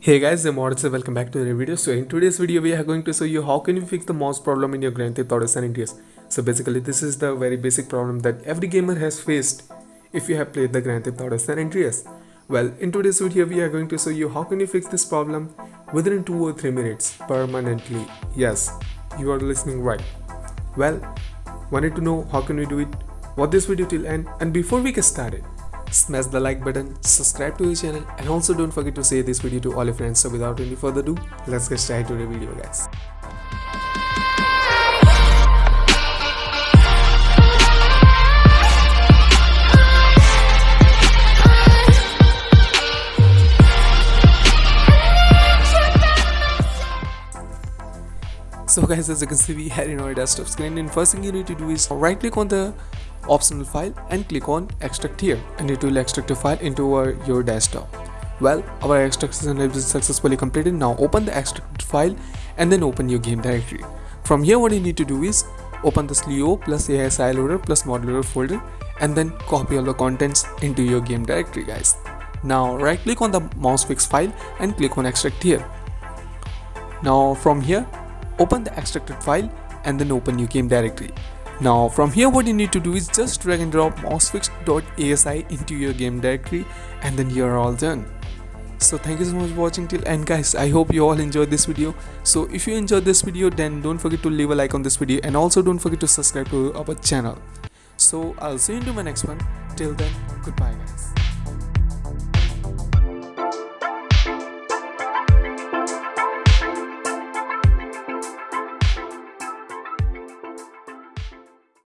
Hey guys, I'm Moritz and welcome back to the video. So in today's video, we are going to show you how can you fix the mouse problem in your Grand Theft Auto San Andreas. So basically, this is the very basic problem that every gamer has faced if you have played the Grand Theft Auto San Andreas. Well, in today's video, we are going to show you how can you fix this problem within 2 or 3 minutes permanently. Yes, you are listening right. Well, wanted to know how can we do it? Watch this video till end and before we get started, smash the like button, subscribe to the channel and also don't forget to share this video to all your friends. So without any further ado, let's get started to the video guys. So guys as you can see we are in our desktop screen and first thing you need to do is right click on the optional file and click on extract here and it will extract the file into our, your desktop. Well our extraction has been successfully completed now open the extracted file and then open your game directory. From here what you need to do is open the CLEO plus ASI loader plus modloader folder and then copy all the contents into your game directory guys. Now right click on the mouse fix file and click on extract here. Now from here open the extracted file and then open your game directory. Now from here what you need to do is just drag and drop mousefix.asi into your game directory and then you're all done. So thank you so much for watching till end guys I hope you all enjoyed this video. So if you enjoyed this video then don't forget to leave a like on this video and also don't forget to subscribe to our channel. So I'll see you in my next one. Till then goodbye guys.